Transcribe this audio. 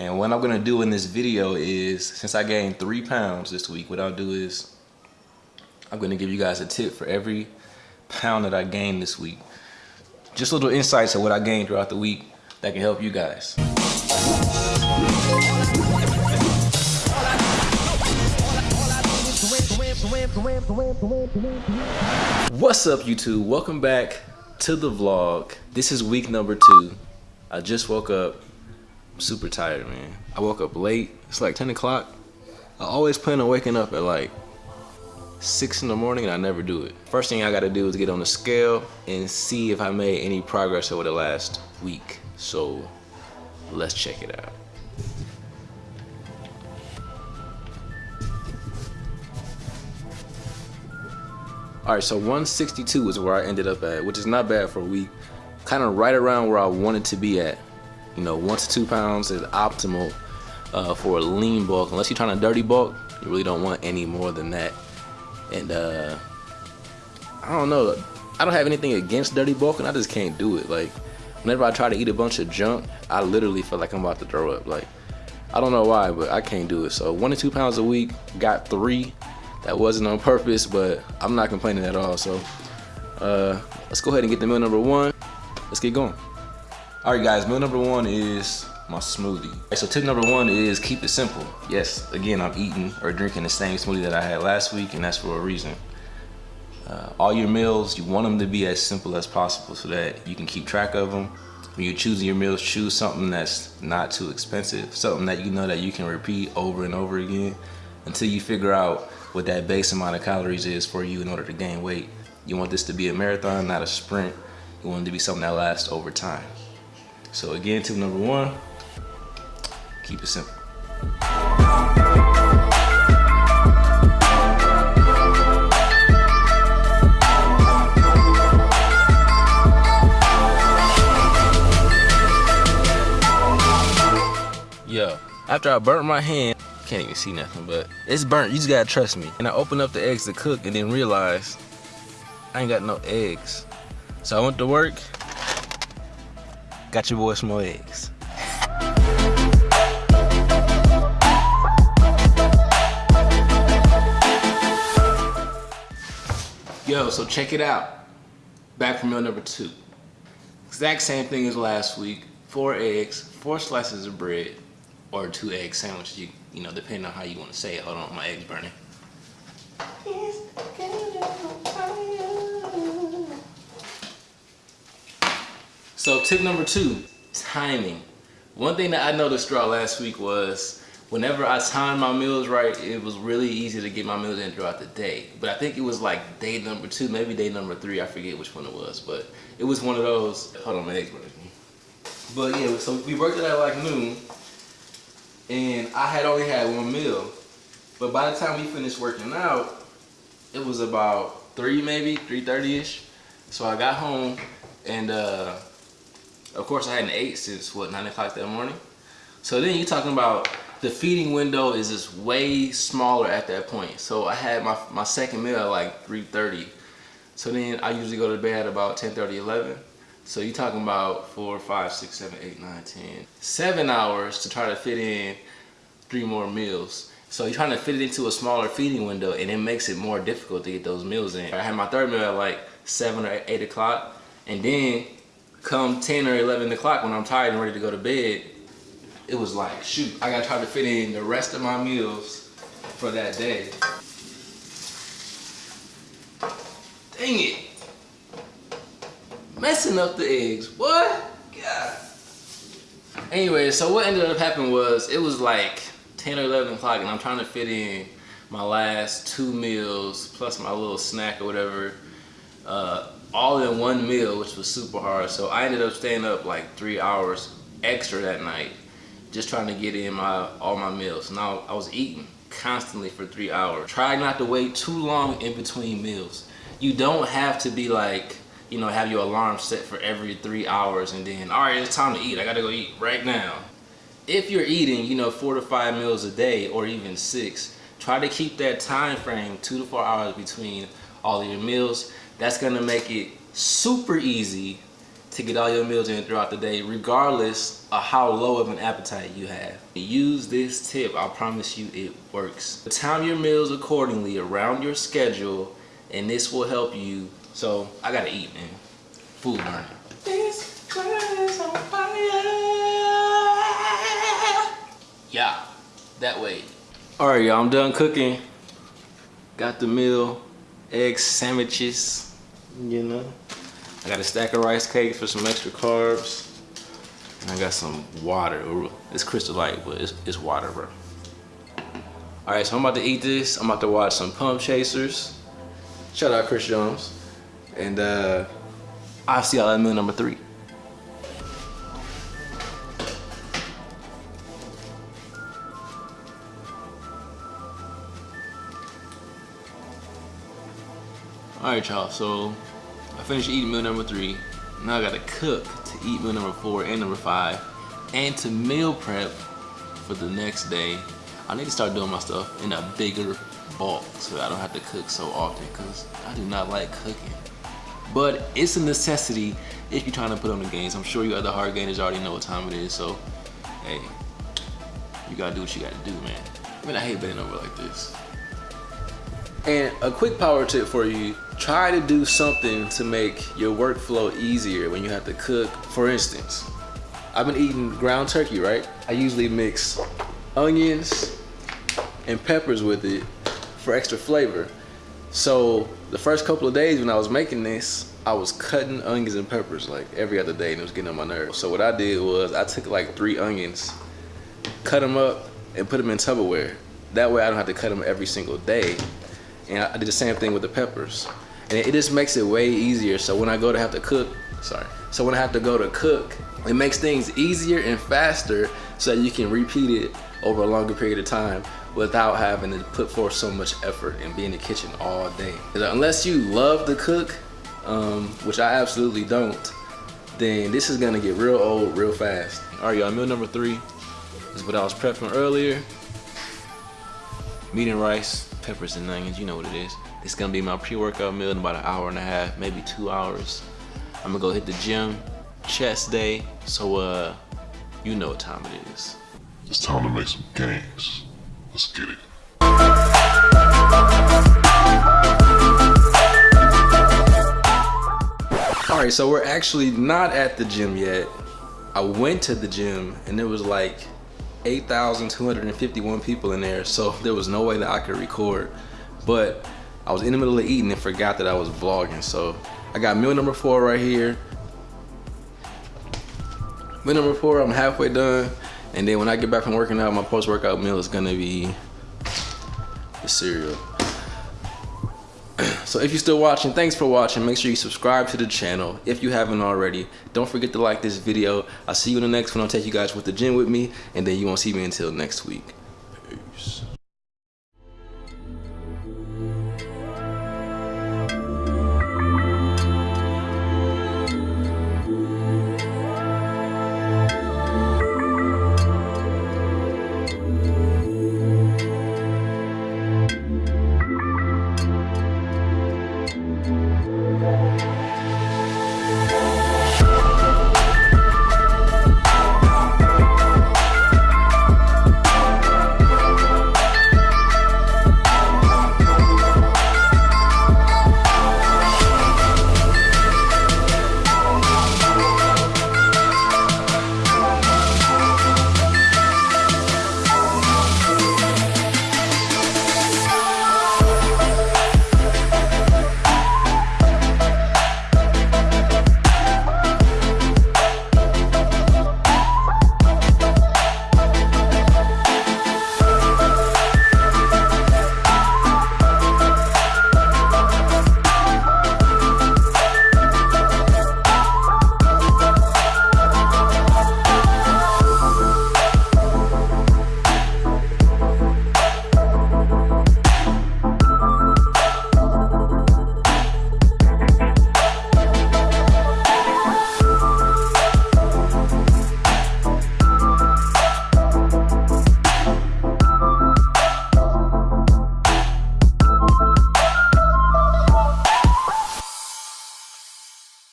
And what I'm gonna do in this video is, since I gained three pounds this week, what I'll do is, I'm gonna give you guys a tip for every pound that I gained this week. Just little insights of what I gained throughout the week that can help you guys. What's up YouTube? Welcome back to the vlog. This is week number two. I just woke up. Super tired, man. I woke up late. It's like 10 o'clock. I always plan on waking up at like 6 in the morning and I never do it. First thing I gotta do is get on the scale and see if I made any progress over the last week. So let's check it out. All right, so 162 is where I ended up at, which is not bad for a week. Kind of right around where I wanted to be at. You know, one to two pounds is optimal uh, for a lean bulk. Unless you're trying to dirty bulk, you really don't want any more than that. And uh, I don't know. I don't have anything against dirty bulk, and I just can't do it. Like, whenever I try to eat a bunch of junk, I literally feel like I'm about to throw up. Like, I don't know why, but I can't do it. So one to two pounds a week, got three that wasn't on purpose, but I'm not complaining at all. So uh, let's go ahead and get the meal number one. Let's get going. All right, guys, meal number one is my smoothie. So tip number one is keep it simple. Yes, again, I'm eating or drinking the same smoothie that I had last week, and that's for a reason. Uh, all your meals, you want them to be as simple as possible so that you can keep track of them. When you're choosing your meals, choose something that's not too expensive, something that you know that you can repeat over and over again until you figure out what that base amount of calories is for you in order to gain weight. You want this to be a marathon, not a sprint. You want it to be something that lasts over time. So again, tip number one, keep it simple. Yo, after I burnt my hand, can't even see nothing, but it's burnt. You just gotta trust me. And I opened up the eggs to cook and then realized I ain't got no eggs. So I went to work, got your boy some more eggs. Yo, so check it out. Back for meal number two. Exact same thing as last week. Four eggs, four slices of bread, or two egg sandwiches, you, you know, depending on how you want to say it. Hold on, my egg's burning. So tip number two, timing. One thing that I noticed throughout last week was whenever I timed my meals right, it was really easy to get my meals in throughout the day. But I think it was like day number two, maybe day number three, I forget which one it was, but it was one of those, hold on, my egg's burning. But yeah, so we worked it at like noon, and I had only had one meal. But by the time we finished working out, it was about three maybe, 3.30ish. So I got home and uh, of course I hadn't ate since what, nine o'clock that morning. So then you're talking about the feeding window is just way smaller at that point. So I had my, my second meal at like 3.30. So then I usually go to bed about 10.30, 11. So you're talking about four, five, six, seven, eight, nine, ten, seven hours to try to fit in three more meals. So you're trying to fit it into a smaller feeding window and it makes it more difficult to get those meals in. I had my third meal at like seven or eight o'clock and then come 10 or 11 o'clock when I'm tired and ready to go to bed, it was like, shoot, I gotta try to fit in the rest of my meals for that day. Dang it messing up the eggs. What? God. Anyway, so what ended up happening was it was like 10 or 11 o'clock and I'm trying to fit in my last two meals plus my little snack or whatever uh, all in one meal which was super hard so I ended up staying up like three hours extra that night just trying to get in my all my meals now I was eating constantly for three hours try not to wait too long in between meals you don't have to be like you know, have your alarm set for every three hours and then, all right, it's time to eat. I gotta go eat right now. If you're eating, you know, four to five meals a day or even six, try to keep that time frame two to four hours between all of your meals. That's gonna make it super easy to get all your meals in throughout the day, regardless of how low of an appetite you have. Use this tip, I promise you it works. Time your meals accordingly around your schedule, and this will help you. So, I gotta eat, man. Food burning. This is on fire. Yeah, that way. All right, y'all, I'm done cooking. Got the meal, egg sandwiches, you know. I got a stack of rice cakes for some extra carbs. And I got some water. It's crystal light, but it's, it's water, bro. All right, so I'm about to eat this. I'm about to watch some Pump Chasers. Shout out Chris Jones. And uh, I'll see y'all at meal number three. All right, y'all, so I finished eating meal number three. Now I gotta cook to eat meal number four and number five and to meal prep for the next day. I need to start doing my stuff in a bigger bulk so I don't have to cook so often because I do not like cooking. But it's a necessity if you're trying to put on the gains. I'm sure you other hard gainers already know what time it is, so hey, you gotta do what you gotta do, man. I mean, I hate bending over like this. And a quick power tip for you, try to do something to make your workflow easier when you have to cook. For instance, I've been eating ground turkey, right? I usually mix onions and peppers with it for extra flavor. So the first couple of days when I was making this, I was cutting onions and peppers like every other day and it was getting on my nerves. So what I did was I took like three onions, cut them up and put them in Tupperware. That way I don't have to cut them every single day and I did the same thing with the peppers. And it just makes it way easier. So when I go to have to cook, sorry. So when I have to go to cook, it makes things easier and faster so that you can repeat it over a longer period of time without having to put forth so much effort and be in the kitchen all day. Unless you love to cook, um, which I absolutely don't, then this is gonna get real old real fast. All right, y'all, meal number three is what I was prepping earlier. Meat and rice, peppers and onions, you know what it is. It's gonna be my pre-workout meal in about an hour and a half, maybe two hours. I'm gonna go hit the gym, chest day, so uh, you know what time it is. It's time to make some gains. Let's get it. All right, so we're actually not at the gym yet. I went to the gym and it was like 8,251 people in there, so there was no way that I could record. But I was in the middle of eating and forgot that I was vlogging. So I got meal number four right here. Meal number four, I'm halfway done. And then when I get back from working out, my post-workout meal is gonna be the cereal. So if you're still watching, thanks for watching. Make sure you subscribe to the channel if you haven't already. Don't forget to like this video. I'll see you in the next one. I'll take you guys with the gym with me, and then you won't see me until next week.